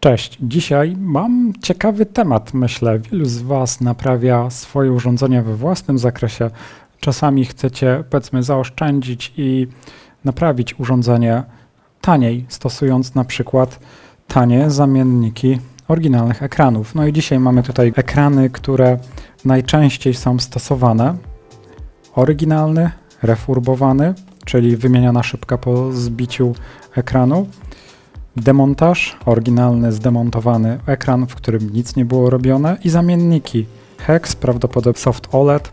Cześć, dzisiaj mam ciekawy temat, myślę. Wielu z Was naprawia swoje urządzenia we własnym zakresie. Czasami chcecie, powiedzmy, zaoszczędzić i naprawić urządzenie taniej, stosując na przykład tanie zamienniki oryginalnych ekranów. No i dzisiaj mamy tutaj ekrany, które najczęściej są stosowane. Oryginalny, refurbowany, czyli wymieniana szybka po zbiciu ekranu demontaż, oryginalny, zdemontowany ekran, w którym nic nie było robione i zamienniki HEX, prawdopodobnie Soft OLED,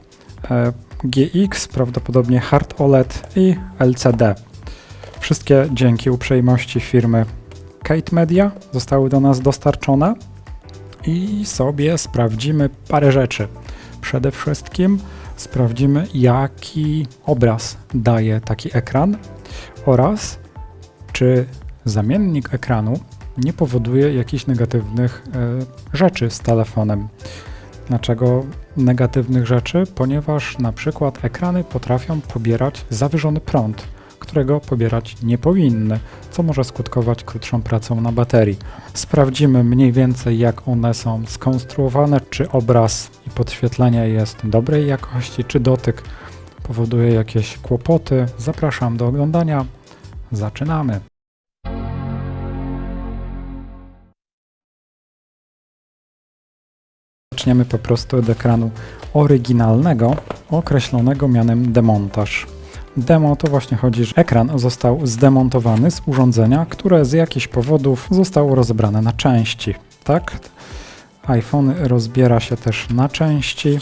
e, GX, prawdopodobnie Hard OLED i LCD. Wszystkie dzięki uprzejmości firmy Kate Media zostały do nas dostarczone i sobie sprawdzimy parę rzeczy. Przede wszystkim sprawdzimy, jaki obraz daje taki ekran oraz czy zamiennik ekranu nie powoduje jakichś negatywnych e, rzeczy z telefonem. Dlaczego negatywnych rzeczy? Ponieważ na przykład ekrany potrafią pobierać zawyżony prąd, którego pobierać nie powinny, co może skutkować krótszą pracą na baterii. Sprawdzimy mniej więcej jak one są skonstruowane, czy obraz i podświetlenie jest dobrej jakości, czy dotyk powoduje jakieś kłopoty. Zapraszam do oglądania. Zaczynamy. Zaczniemy po prostu od ekranu oryginalnego, określonego mianem demontaż. Demo to właśnie chodzi, że ekran został zdemontowany z urządzenia, które z jakichś powodów zostało rozebrane na części. Tak? iPhone rozbiera się też na części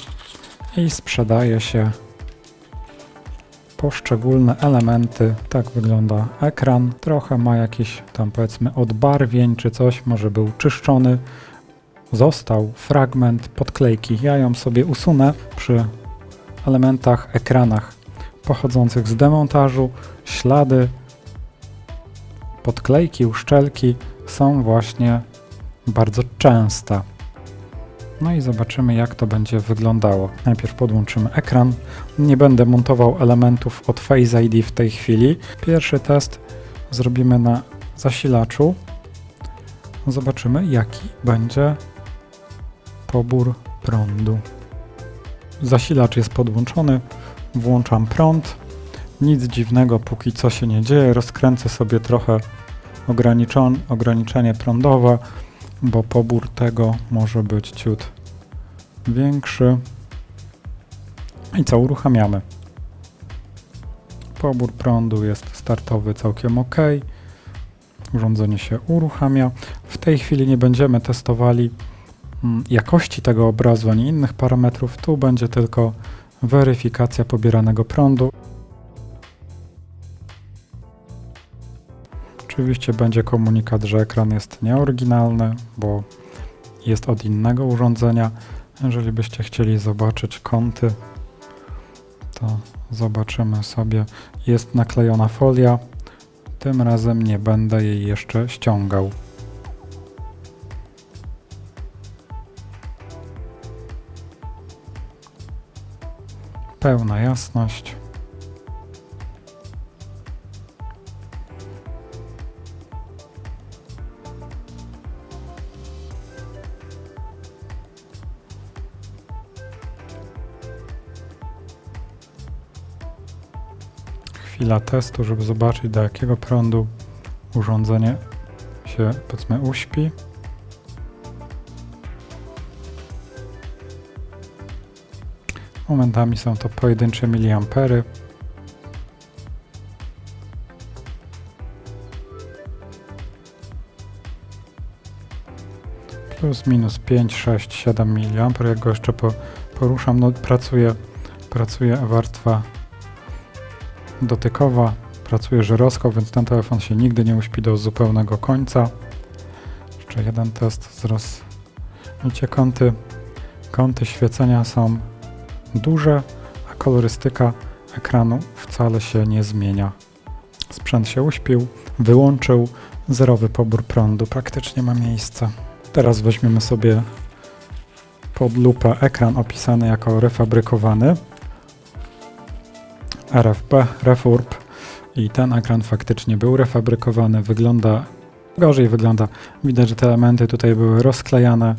i sprzedaje się poszczególne elementy. Tak wygląda ekran. Trochę ma jakieś tam powiedzmy odbarwień czy coś, może był czyszczony, został fragment podklejki. Ja ją sobie usunę przy elementach, ekranach pochodzących z demontażu. Ślady podklejki, uszczelki są właśnie bardzo częste. No i zobaczymy jak to będzie wyglądało. Najpierw podłączymy ekran. Nie będę montował elementów od Face ID w tej chwili. Pierwszy test zrobimy na zasilaczu. Zobaczymy jaki będzie pobór prądu. Zasilacz jest podłączony, włączam prąd. Nic dziwnego, póki co się nie dzieje. Rozkręcę sobie trochę ograniczenie prądowe, bo pobór tego może być ciut większy. I co, uruchamiamy. Pobór prądu jest startowy całkiem ok. Urządzenie się uruchamia. W tej chwili nie będziemy testowali jakości tego obrazu, ani innych parametrów. Tu będzie tylko weryfikacja pobieranego prądu. Oczywiście będzie komunikat, że ekran jest nieoryginalny, bo jest od innego urządzenia. Jeżeli byście chcieli zobaczyć kąty, to zobaczymy sobie. Jest naklejona folia. Tym razem nie będę jej jeszcze ściągał. Pełna jasność. Chwila testu, żeby zobaczyć do jakiego prądu urządzenie się powiedzmy uśpi. Momentami są to pojedyncze miliampery. Plus minus 5, 6, 7 mA. Jak go jeszcze po, poruszam, no pracuje, pracuje warstwa dotykowa, pracuje żyroskop, więc ten telefon się nigdy nie uśpi do zupełnego końca. Jeszcze jeden test z roz... Widzicie, kąty, kąty świecenia są duże, a kolorystyka ekranu wcale się nie zmienia. Sprzęt się uśpił, wyłączył, zerowy pobór prądu praktycznie ma miejsce. Teraz weźmiemy sobie pod lupę ekran opisany jako refabrykowany RFP, Refurb i ten ekran faktycznie był refabrykowany, wygląda gorzej wygląda. Widać, że te elementy tutaj były rozklejane,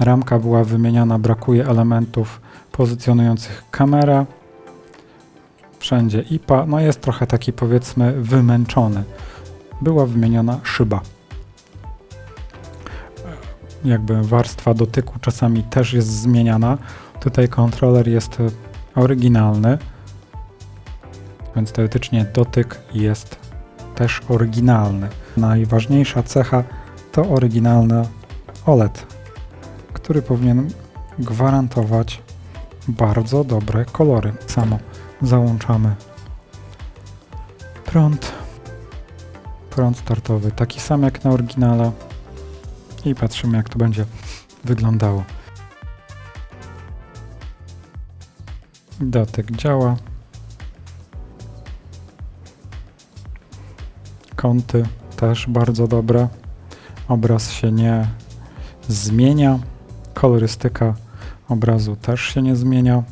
ramka była wymieniana, brakuje elementów pozycjonujących kamerę. Wszędzie IPA, no jest trochę taki powiedzmy wymęczony. Była wymieniona szyba. Jakby warstwa dotyku czasami też jest zmieniana. Tutaj kontroler jest oryginalny, więc teoretycznie dotyk jest też oryginalny. Najważniejsza cecha to oryginalny OLED, który powinien gwarantować bardzo dobre kolory. Samo załączamy prąd, prąd startowy, taki sam jak na oryginale i patrzymy jak to będzie wyglądało. Dotyk działa. Kąty też bardzo dobre. Obraz się nie zmienia. Kolorystyka obrazu też się nie zmienia.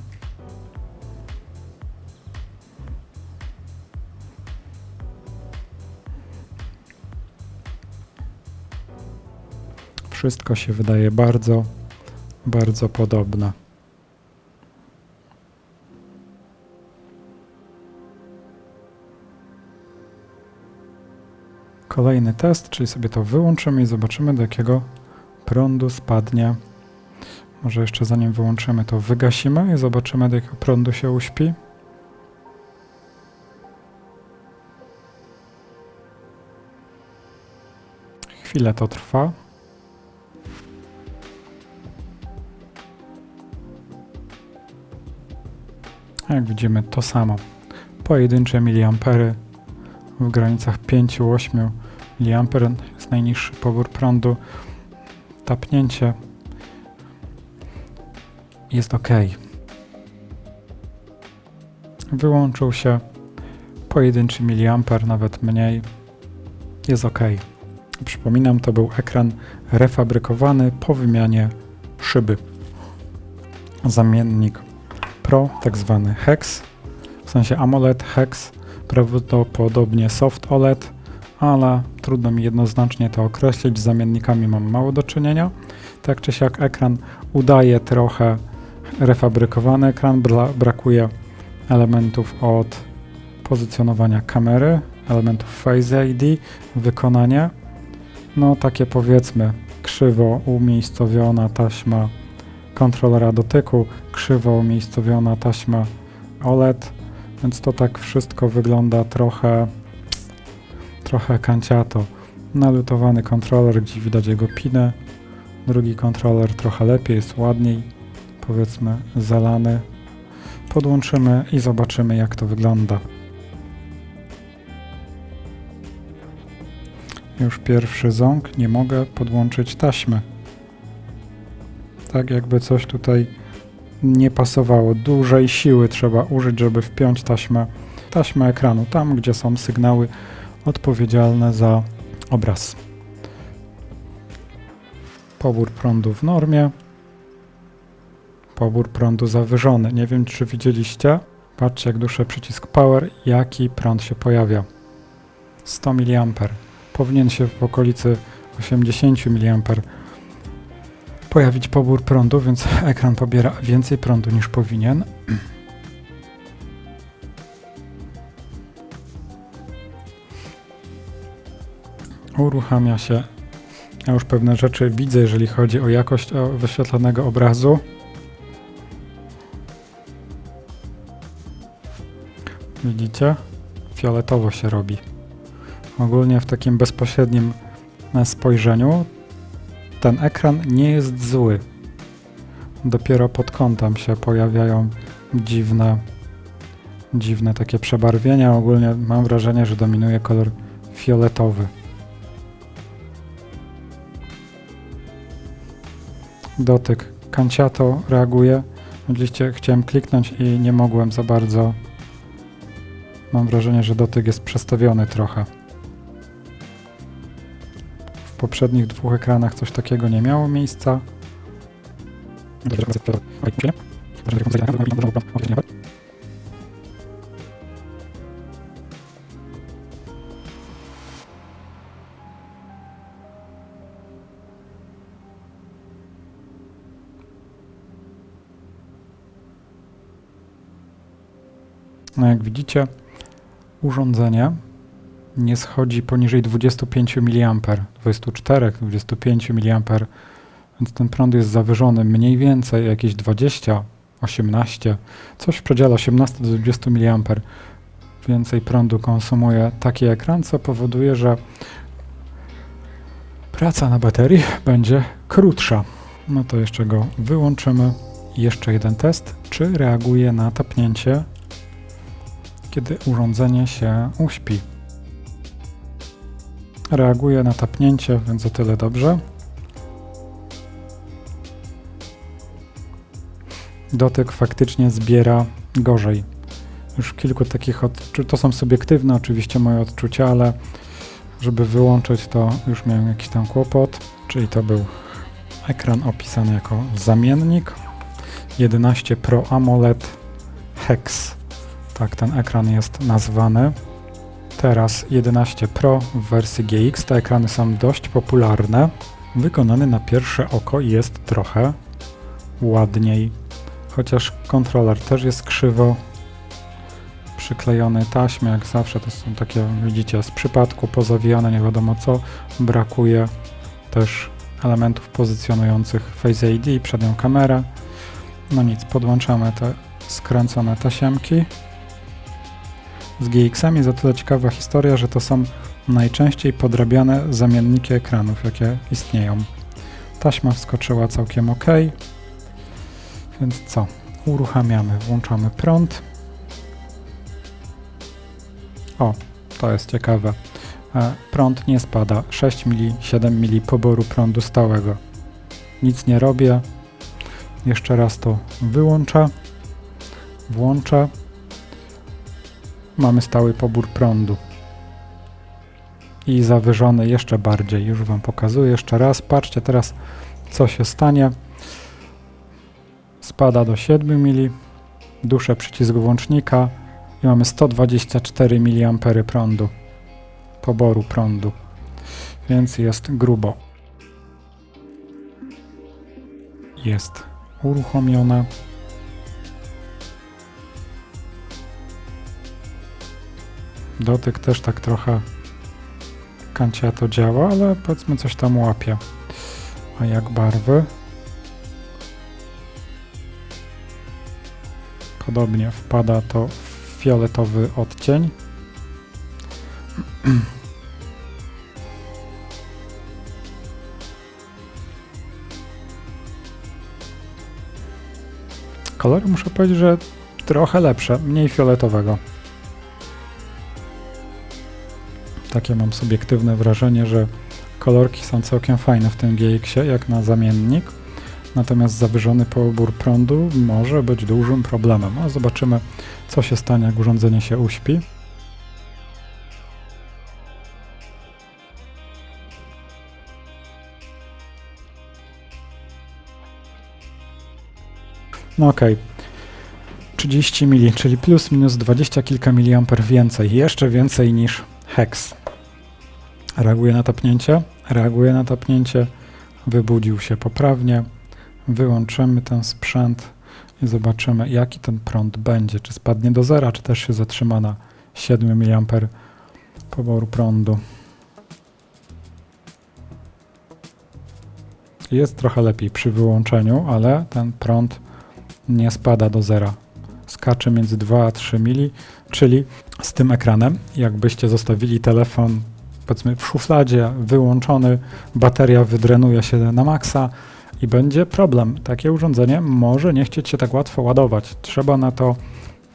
Wszystko się wydaje bardzo, bardzo podobne. Kolejny test, czyli sobie to wyłączymy i zobaczymy do jakiego prądu spadnie. Może jeszcze zanim wyłączymy to wygasimy i zobaczymy do jakiego prądu się uśpi. Chwilę to trwa. Jak widzimy to samo. Pojedyncze miliampery w granicach 5-8 mA jest najniższy pobór prądu. Tapnięcie jest ok. Wyłączył się pojedynczy miliamper, nawet mniej. Jest ok. Przypominam, to był ekran refabrykowany po wymianie szyby. Zamiennik Pro, tak zwany HEX, w sensie AMOLED HEX, prawdopodobnie Soft OLED, ale trudno mi jednoznacznie to określić. Z zamiennikami mam mało do czynienia. Tak czy siak ekran udaje trochę refabrykowany ekran, brakuje elementów od pozycjonowania kamery, elementów Face ID, wykonanie. No takie powiedzmy krzywo umiejscowiona taśma kontrolera dotyku, krzywo umiejscowiona taśma OLED, więc to tak wszystko wygląda trochę trochę kanciato. Nalutowany kontroler, gdzie widać jego pinę. Drugi kontroler trochę lepiej, jest ładniej, powiedzmy zalany. Podłączymy i zobaczymy jak to wygląda. Już pierwszy ząg, nie mogę podłączyć taśmy. Tak jakby coś tutaj nie pasowało. Dużej siły trzeba użyć, żeby wpiąć taśmę, taśmę ekranu, tam gdzie są sygnały odpowiedzialne za obraz. Pobór prądu w normie. Pobór prądu zawyżony. Nie wiem, czy widzieliście. Patrzcie, jak duszę przycisk Power, jaki prąd się pojawia. 100 mA. Powinien się w okolicy 80 mA pojawić pobór prądu, więc ekran pobiera więcej prądu niż powinien. Uruchamia się. Ja już pewne rzeczy widzę, jeżeli chodzi o jakość wyświetlonego obrazu. Widzicie? Fioletowo się robi. Ogólnie w takim bezpośrednim spojrzeniu ten ekran nie jest zły. Dopiero pod kątem się pojawiają dziwne, dziwne takie przebarwienia. Ogólnie mam wrażenie, że dominuje kolor fioletowy. Dotyk kanciato reaguje. Oczywiście chciałem kliknąć i nie mogłem za bardzo. Mam wrażenie, że dotyk jest przestawiony trochę. W poprzednich dwóch ekranach coś takiego nie miało miejsca. No jak widzicie, urządzenie nie schodzi poniżej 25 mA, 24, 25 mA, więc ten prąd jest zawyżony mniej więcej jakieś 20, 18, coś w przedziale 18 do 20 mA. Więcej prądu konsumuje taki ekran, co powoduje, że praca na baterii będzie krótsza. No to jeszcze go wyłączymy. Jeszcze jeden test, czy reaguje na tapnięcie, kiedy urządzenie się uśpi. Reaguje na tapnięcie, więc o tyle dobrze. Dotyk faktycznie zbiera gorzej. Już kilku takich odczuć, to są subiektywne oczywiście moje odczucia, ale żeby wyłączyć to już miałem jakiś tam kłopot, czyli to był ekran opisany jako zamiennik 11 Pro AMOLED Hex. Tak ten ekran jest nazwany. Teraz 11 Pro w wersji GX. Te ekrany są dość popularne. Wykonany na pierwsze oko jest trochę ładniej. Chociaż kontroler też jest krzywo przyklejony taśmy, jak zawsze to są takie, widzicie, z przypadku pozawijane, nie wiadomo co. Brakuje też elementów pozycjonujących Face ID, przednią kamerę. No nic, podłączamy te skręcone tasiemki. Z GX-ami o tyle ciekawa historia, że to są najczęściej podrabiane zamienniki ekranów, jakie istnieją. Taśma wskoczyła całkiem ok. Więc co? Uruchamiamy, włączamy prąd. O, to jest ciekawe. E, prąd nie spada. 6 mili, 7 mili poboru prądu stałego. Nic nie robię. Jeszcze raz to wyłączę. Włączę. Mamy stały pobór prądu. I zawyżony jeszcze bardziej. Już Wam pokazuję jeszcze raz. Patrzcie teraz, co się stanie. Spada do 7 mili. Duszę przycisk włącznika i mamy 124 mA prądu poboru prądu, więc jest grubo. Jest uruchomione. Dotyk też tak trochę kancia to działa, ale powiedzmy coś tam łapie. A jak barwy? Podobnie wpada to w fioletowy odcień. Kolory muszę powiedzieć, że trochę lepsze, mniej fioletowego. Takie mam subiektywne wrażenie, że kolorki są całkiem fajne w tym GX-ie, jak na zamiennik. Natomiast zawyżony pobór prądu może być dużym problemem. A zobaczymy, co się stanie, jak urządzenie się uśpi. No okej. Okay. 30 mili, czyli plus minus 20 kilka miliamper więcej, jeszcze więcej niż hex. Reaguje na tapnięcie, reaguje na tapnięcie, wybudził się poprawnie. Wyłączymy ten sprzęt i zobaczymy jaki ten prąd będzie, czy spadnie do zera, czy też się zatrzyma na 7 mA poboru prądu. Jest trochę lepiej przy wyłączeniu, ale ten prąd nie spada do zera. Skacze między 2 a 3 mili, czyli z tym ekranem, jakbyście zostawili telefon powiedzmy w szufladzie wyłączony, bateria wydrenuje się na maksa i będzie problem. Takie urządzenie może nie chcieć się tak łatwo ładować. Trzeba na to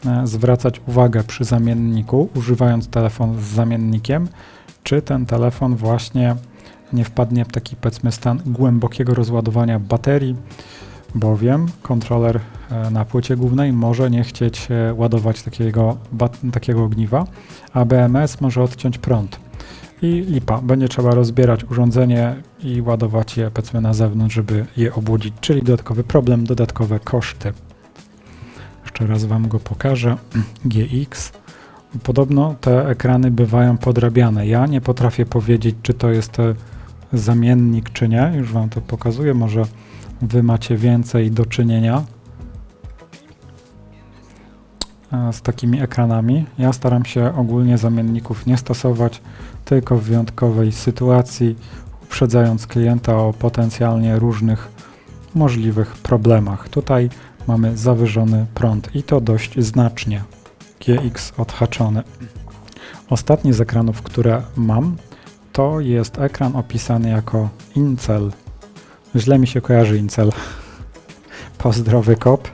e, zwracać uwagę przy zamienniku, używając telefon z zamiennikiem, czy ten telefon właśnie nie wpadnie w taki powiedzmy stan głębokiego rozładowania baterii, bowiem kontroler e, na płycie głównej może nie chcieć e, ładować takiego, takiego ogniwa, a BMS może odciąć prąd. I lipa, będzie trzeba rozbierać urządzenie i ładować je powiedzmy na zewnątrz, żeby je obudzić, czyli dodatkowy problem, dodatkowe koszty. Jeszcze raz Wam go pokażę. GX. Podobno te ekrany bywają podrabiane. Ja nie potrafię powiedzieć, czy to jest e, zamiennik, czy nie. Już Wam to pokazuję. Może Wy macie więcej do czynienia. e, z takimi ekranami. Ja staram się ogólnie zamienników nie stosować, tylko w wyjątkowej sytuacji, uprzedzając klienta o potencjalnie różnych możliwych problemach. Tutaj mamy zawyżony prąd i to dość znacznie. GX odhaczony. Ostatni z ekranów, które mam, to jest ekran opisany jako Incel. Źle mi się kojarzy Incel. Pozdrowy kop.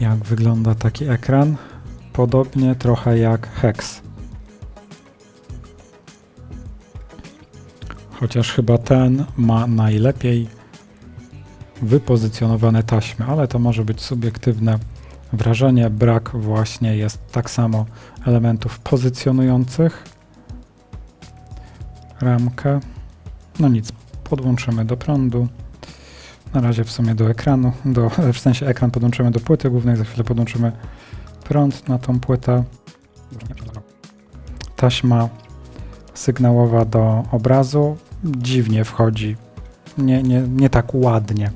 Jak wygląda taki ekran? Podobnie trochę jak Hex. Chociaż chyba ten ma najlepiej wypozycjonowane taśmy, ale to może być subiektywne wrażenie. Brak właśnie jest tak samo elementów pozycjonujących. Ramkę. No nic, podłączymy do prądu. Na razie w sumie do ekranu, do, w sensie ekran podłączymy do płyty głównej, za chwilę podłączymy prąd na tą płytę. Taśma sygnałowa do obrazu dziwnie wchodzi, nie, nie, nie tak ładnie.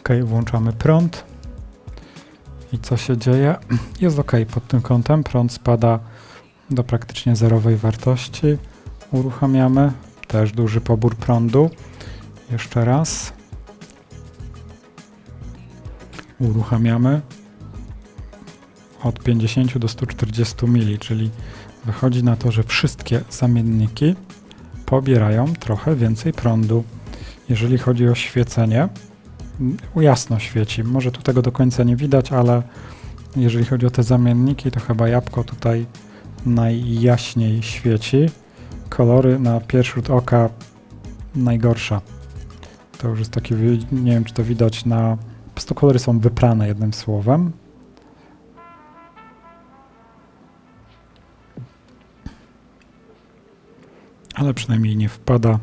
Ok, włączamy prąd. I co się dzieje? Jest ok pod tym kątem. Prąd spada do praktycznie zerowej wartości. Uruchamiamy. Też duży pobór prądu. Jeszcze raz. Uruchamiamy od 50 do 140 mili, czyli wychodzi na to, że wszystkie zamienniki pobierają trochę więcej prądu. Jeżeli chodzi o świecenie, jasno świeci. Może tu tego do końca nie widać, ale jeżeli chodzi o te zamienniki, to chyba jabłko tutaj najjaśniej świeci. Kolory na pierwszy rzut oka najgorsza. To już jest taki, nie wiem czy to widać na... Po prostu kolory są wyprane jednym słowem. Ale przynajmniej nie wpada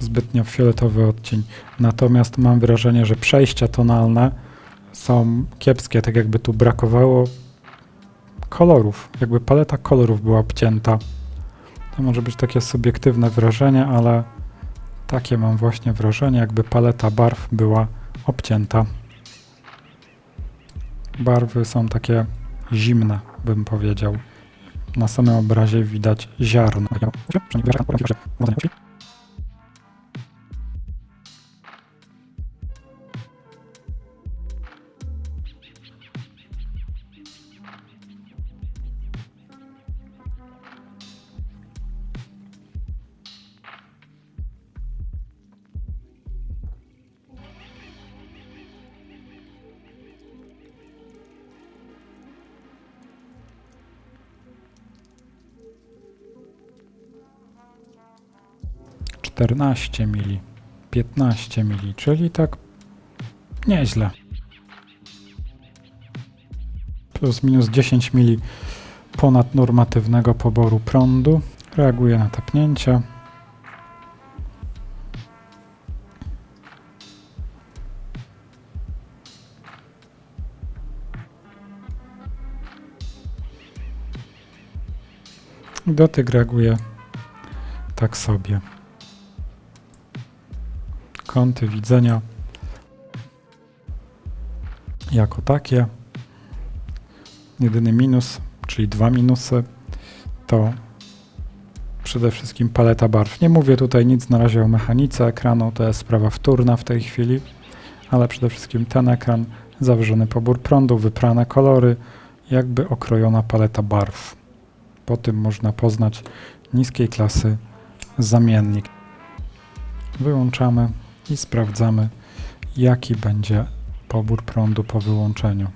zbytnio fioletowy odcień. Natomiast mam wrażenie, że przejścia tonalne są kiepskie, tak jakby tu brakowało kolorów, jakby paleta kolorów była obcięta. To może być takie subiektywne wrażenie, ale takie mam właśnie wrażenie, jakby paleta barw była obcięta. Barwy są takie zimne, bym powiedział. Na samym obrazie widać ziarno. 14 mili, 15 mili, czyli tak nieźle. Plus minus 10 mili ponad normatywnego poboru prądu. Reaguje na tapnięcia. Dotyk reaguje tak sobie kąty widzenia jako takie. Jedyny minus, czyli dwa minusy, to przede wszystkim paleta barw. Nie mówię tutaj nic na razie o mechanice ekranu, to jest sprawa wtórna w tej chwili, ale przede wszystkim ten ekran, zawyżony pobór prądu, wyprane kolory, jakby okrojona paleta barw. Po tym można poznać niskiej klasy zamiennik. Wyłączamy i sprawdzamy, jaki będzie pobór prądu po wyłączeniu.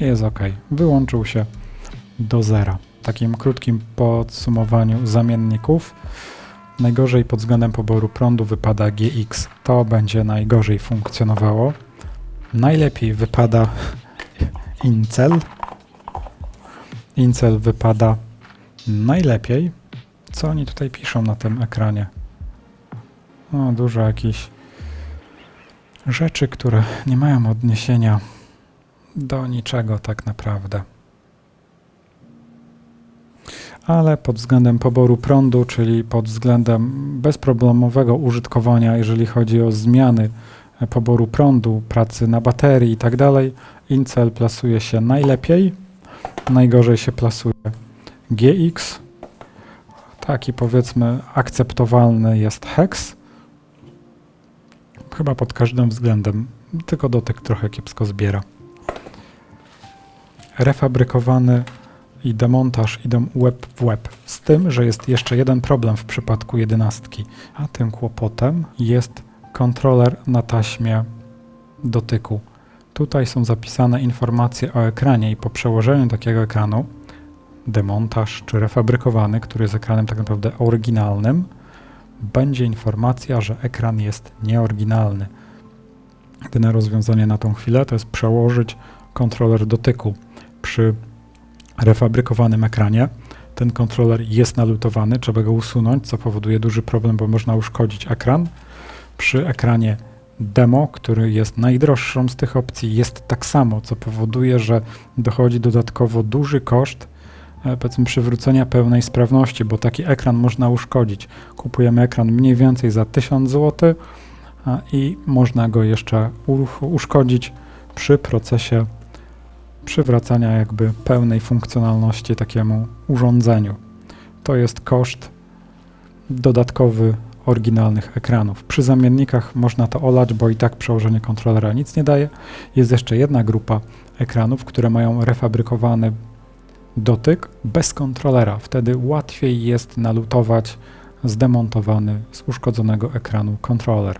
Jest ok. Wyłączył się do zera. W takim krótkim podsumowaniu zamienników najgorzej pod względem poboru prądu wypada GX. To będzie najgorzej funkcjonowało. Najlepiej wypada Incel. Incel wypada najlepiej. Co oni tutaj piszą na tym ekranie? No, dużo jakichś rzeczy, które nie mają odniesienia do niczego tak naprawdę. Ale pod względem poboru prądu, czyli pod względem bezproblemowego użytkowania, jeżeli chodzi o zmiany poboru prądu, pracy na baterii i tak Incel plasuje się najlepiej, najgorzej się plasuje GX, taki powiedzmy akceptowalny jest Hex, chyba pod każdym względem, tylko dotyk trochę kiepsko zbiera. Refabrykowany i demontaż idą łeb w łeb. Z tym, że jest jeszcze jeden problem w przypadku jedenastki, a tym kłopotem jest kontroler na taśmie dotyku. Tutaj są zapisane informacje o ekranie i po przełożeniu takiego ekranu, demontaż czy refabrykowany, który jest ekranem tak naprawdę oryginalnym, będzie informacja, że ekran jest nieoryginalny. Jedyne rozwiązanie na tą chwilę to jest przełożyć kontroler dotyku przy refabrykowanym ekranie. Ten kontroler jest nalutowany, trzeba go usunąć, co powoduje duży problem, bo można uszkodzić ekran. Przy ekranie demo, który jest najdroższą z tych opcji, jest tak samo, co powoduje, że dochodzi dodatkowo duży koszt powiedzmy przywrócenia pełnej sprawności, bo taki ekran można uszkodzić. Kupujemy ekran mniej więcej za 1000 zł i można go jeszcze uszkodzić przy procesie przywracania jakby pełnej funkcjonalności takiemu urządzeniu. To jest koszt dodatkowy oryginalnych ekranów. Przy zamiennikach można to olać, bo i tak przełożenie kontrolera nic nie daje. Jest jeszcze jedna grupa ekranów, które mają refabrykowany dotyk bez kontrolera. Wtedy łatwiej jest nalutować zdemontowany z uszkodzonego ekranu kontroler.